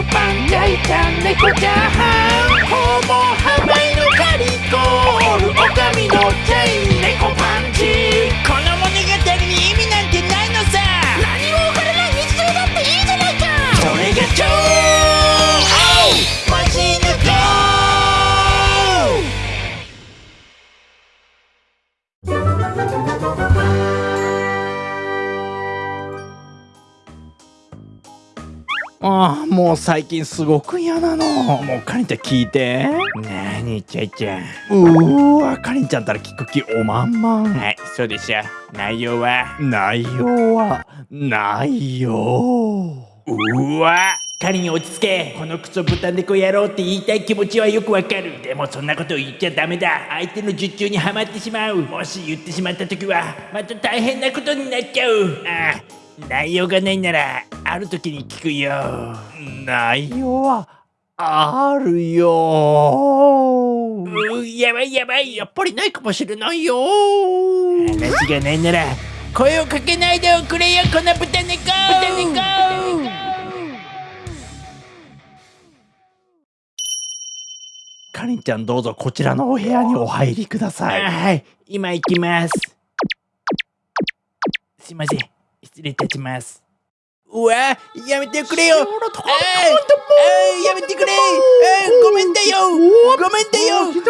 食パン焼いた猫チャーハン。ホモハマイのカリコール。おかみのチェイン猫パン。ああもう最近すごく嫌なの。もうかりんちゃん聞いて。なにちゃいちゃん。うーわかりんちゃんったら聞く気おまんまん。はいそうでしょ。内容は？内容はないようわ仮に落ち着け。このクソ豚猫野郎って言いたい気持ちはよくわかる。でもそんなこと言っちゃダメだ。相手の術中にはまってしまう。もし言ってしまった時はまた大変なことになっちゃう。ああ内容がないならある時に聞くよ。内容はあるよ。うやばいやばい。やっぱりないかもしれないよ。話話がないなら声をかけないでおくれよこの豚猫豚猫かりんちゃんどうぞこちらのお部屋にお入りください。あはい。今行きます。すいません。失礼いたしますうわやめてくれよ。やめてくれ。ごめんだよ。ごめんだよ。お許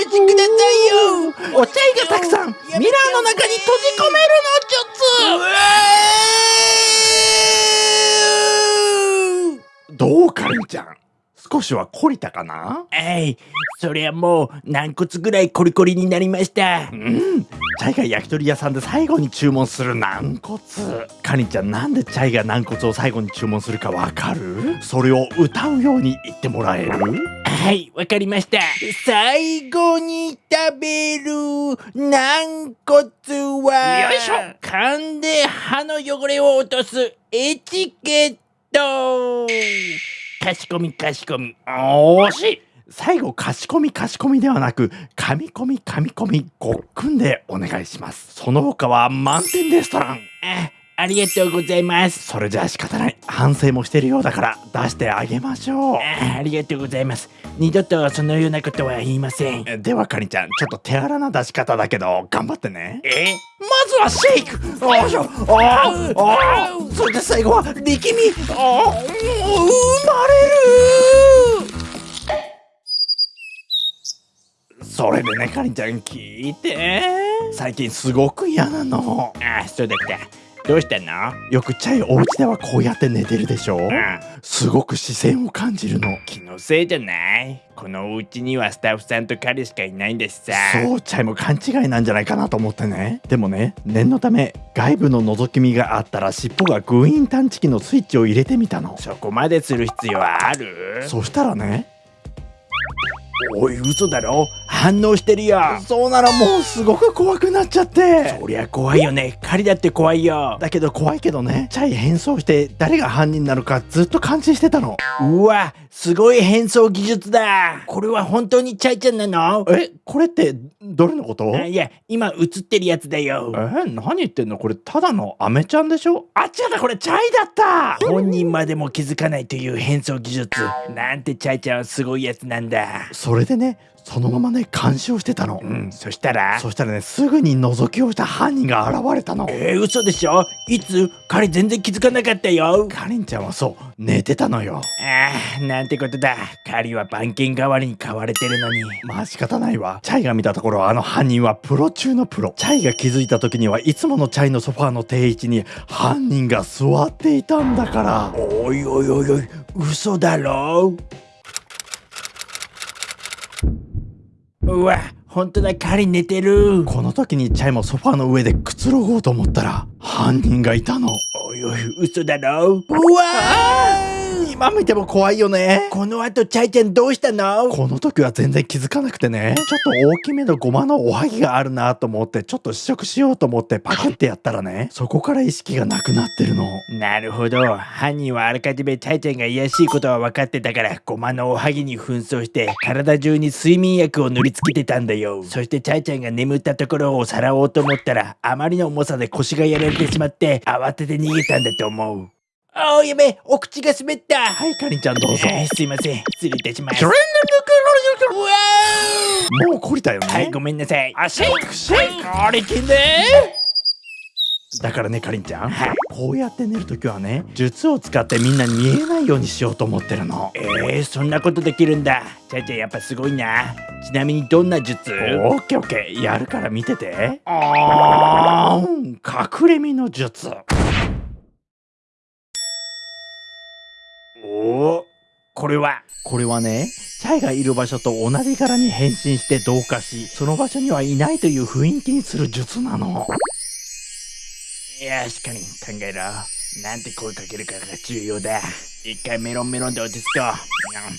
しくださいよ。お茶いがたくさん。ミラーの中に閉じ込めるの術どうかりんちゃん少しは懲りたかな？はいそりゃもう軟骨ぐらいコリコリになりました。うん。チャイが焼き鳥屋さんで最後に注文する軟骨。かりんちゃんなんでチャイが軟骨を最後に注文するかわかる？それを歌うように言ってもらえる？はいわかりました。最後に食べる軟骨はよいしょ。噛んで歯の汚れを落とすエチケットかしこみかしこみ。惜しい。最後かしこみかしこみではなく噛み込み噛み込みごっくんでお願いします。その他は満点レストラン。あありがとうございます。それじゃあ仕方ない。反省もしてるようだから出してあげましょう。あありがとうございます二度とそのようなことは言いません。えではかりんちゃんちょっと手荒な出し方だけど頑張ってね。え？まずはシェイク。よいしょあーあー。それで最後は力み。あー生まれる。それでねかりんちゃん聞いて。最近すごく嫌なの。あそうだったどうしたの？よくチャイお家ではこうやって寝てるでしょ？あすごく視線を感じるの。気のせいじゃない？このお家にはスタッフさんと彼しかいないんだしさ。そうチャイも勘違いなんじゃないかなと思ってね。でもね念のため外部の覗き見があったら尻尾がグイーン探知機のスイッチを入れてみたの。そこまでする必要ある？そしたらねおい嘘だろ？反応してるよ。そうならもうすごく怖くなっちゃって。そりゃ怖いよね。狩りだって怖いよ。だけど怖いけどね。チャイ変装して誰が犯人なのかずっと感知してたの。うわすごい変装技術だ。これは本当にチャイちゃんなの？えこれってどれのこと？あいや今映ってるやつだよ。え何言ってんの？これただのアメちゃんでしょ？あ違ったこれチャイだった。本人までも気づかないという変装技術。なんてチャイちゃんはすごいやつなんだそれでねそのままね監視をしてたの、うん。そしたら？そしたらねすぐに覗きをした犯人が現れたの。えー、嘘でしょ？いつ？彼全然気づかなかったよ。かりんちゃんはそう寝てたのよ。あーなんてことだ。狩りは番犬代わりに買われてるのに。まあ仕方ないわ。チャイが見たところあの犯人はプロ中のプロ。チャイが気づいた時にはいつものチャイのソファーの定位置に犯人が座っていたんだから。おいおいおいおい嘘だろ？うわ本当だ狩り寝てる。この時にチャイもソファーの上でくつろごうと思ったら犯人がいたの。おいおい嘘だろ。うわー今見ても怖いよね。この後チャイちゃんどうしたの？この時は全然気づかなくてね。ちょっと大きめのゴマのおはぎがあるなと思ってちょっと試食しようと思ってパクってやったらねそこから意識がなくなってるの。なるほど。犯人はあらかじめチャイちゃんが怪しいことは分かってたからゴマのおはぎに紛争して体中に睡眠薬を塗りつけてたんだよ。そしてチャイちゃんが眠ったところをさらおうと思ったらあまりの重さで腰がやられてしまって慌てて逃げたんだと思うあーやべお口が滑った。はいかりんちゃんどうぞ。えーすいません。失礼いたします。もう懲りたよねーはいごめんなさいあシェイクシェイクあれきんでだからねかりんちゃんこうやって寝るときはね術を使ってみんなに見えないようにしようと思ってるのえー、そんなことできるんだチャイちゃんやっぱすごいなちなみにどんな術オッケーオッケーやるから見ててあーん隠れ身の術おおこれは。これはねチャイがいる場所と同じ柄に変身して同化しその場所にはいないという雰囲気にする術なの。よしかに考えろ。なんて声かけるかが重要だ。一回メロンメロンで落ち着こう。にゃんに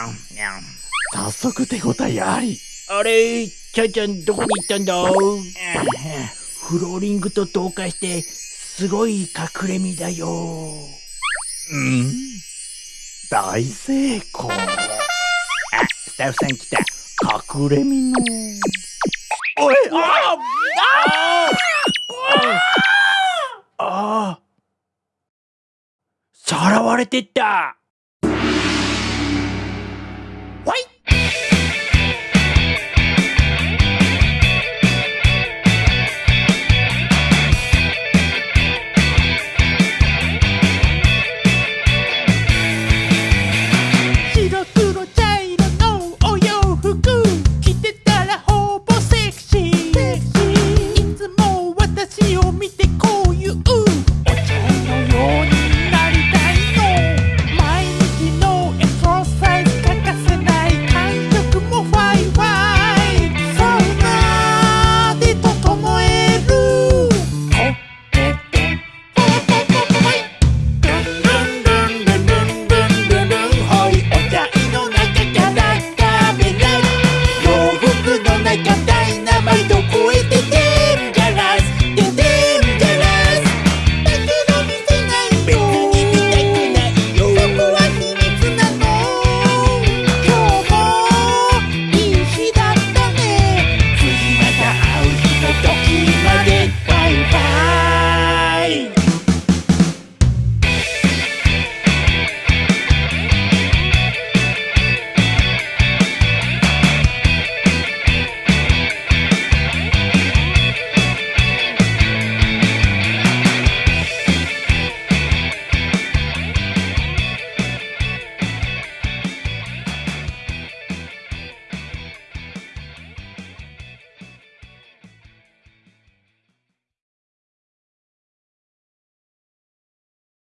ゃんにゃんにゃん早速手応えあり。あれチャイちゃんどこに行ったんだ？フローリングと同化してすごい隠れ身だよ。うん大成功。あスタッフさん来た。隠れみのおいああああさらわれてった